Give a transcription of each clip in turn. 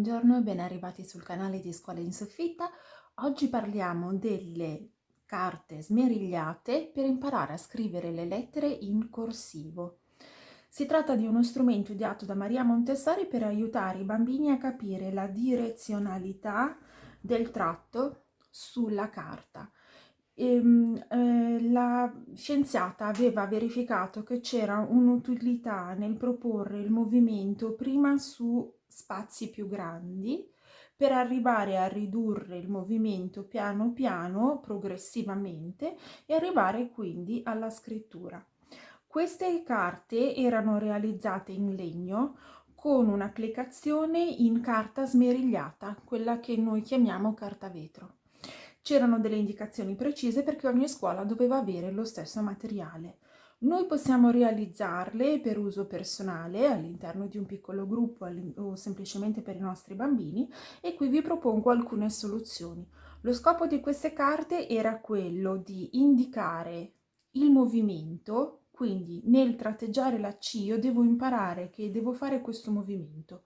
Buongiorno e ben arrivati sul canale di Scuola in Soffitta. Oggi parliamo delle carte smerigliate per imparare a scrivere le lettere in corsivo. Si tratta di uno strumento ideato da Maria Montessori per aiutare i bambini a capire la direzionalità del tratto sulla carta. Ehm, eh, la scienziata aveva verificato che c'era un'utilità nel proporre il movimento prima su spazi più grandi per arrivare a ridurre il movimento piano piano, progressivamente, e arrivare quindi alla scrittura. Queste carte erano realizzate in legno con un'applicazione in carta smerigliata, quella che noi chiamiamo carta vetro. C'erano delle indicazioni precise perché ogni scuola doveva avere lo stesso materiale. Noi possiamo realizzarle per uso personale all'interno di un piccolo gruppo o semplicemente per i nostri bambini e qui vi propongo alcune soluzioni. Lo scopo di queste carte era quello di indicare il movimento, quindi nel tratteggiare la C io devo imparare che devo fare questo movimento.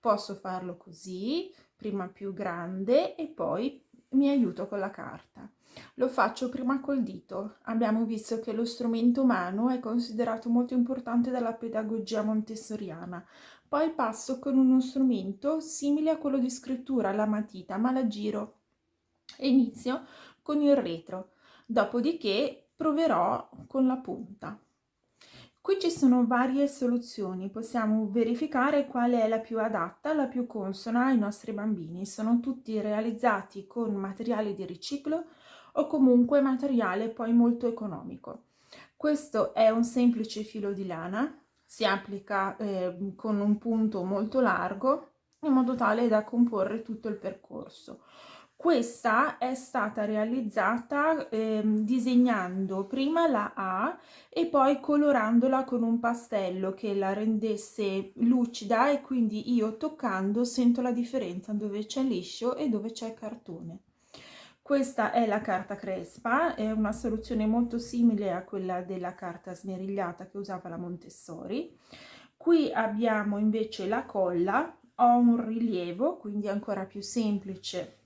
Posso farlo così, prima più grande e poi mi aiuto con la carta. Lo faccio prima col dito. Abbiamo visto che lo strumento umano è considerato molto importante dalla pedagogia montessoriana. Poi passo con uno strumento simile a quello di scrittura, la matita, ma la giro e inizio con il retro. Dopodiché proverò con la punta. Qui ci sono varie soluzioni, possiamo verificare quale è la più adatta, la più consona ai nostri bambini. Sono tutti realizzati con materiali di riciclo o comunque materiale poi molto economico. Questo è un semplice filo di lana, si applica eh, con un punto molto largo in modo tale da comporre tutto il percorso. Questa è stata realizzata eh, disegnando prima la A e poi colorandola con un pastello che la rendesse lucida e quindi io toccando sento la differenza dove c'è liscio e dove c'è cartone. Questa è la carta crespa, è una soluzione molto simile a quella della carta smerigliata che usava la Montessori. Qui abbiamo invece la colla, ho un rilievo, quindi ancora più semplice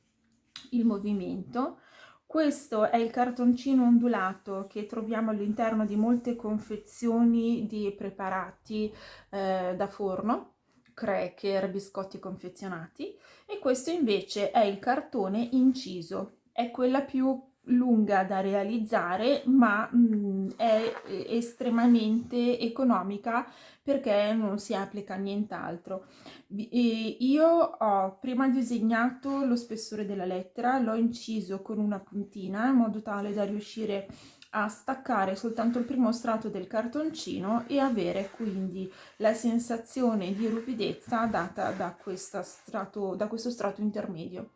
il movimento. Questo è il cartoncino ondulato che troviamo all'interno di molte confezioni di preparati eh, da forno, cracker, biscotti confezionati e questo invece è il cartone inciso è quella più lunga da realizzare ma mh, mm, è estremamente economica perché non si applica nient'altro. Io ho prima disegnato lo spessore della lettera, l'ho inciso con una puntina in modo tale da riuscire a staccare soltanto il primo strato del cartoncino e avere quindi la sensazione di rupidezza data da, strato, da questo strato intermedio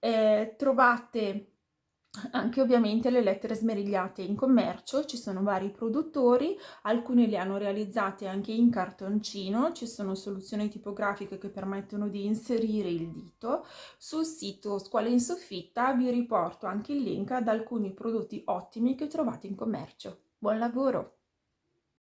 eh, trovate anche ovviamente le lettere smerigliate in commercio, ci sono vari produttori, alcuni le hanno realizzate anche in cartoncino, ci sono soluzioni tipografiche che permettono di inserire il dito. Sul sito Scuola in Soffitta vi riporto anche il link ad alcuni prodotti ottimi che trovate in commercio. Buon lavoro!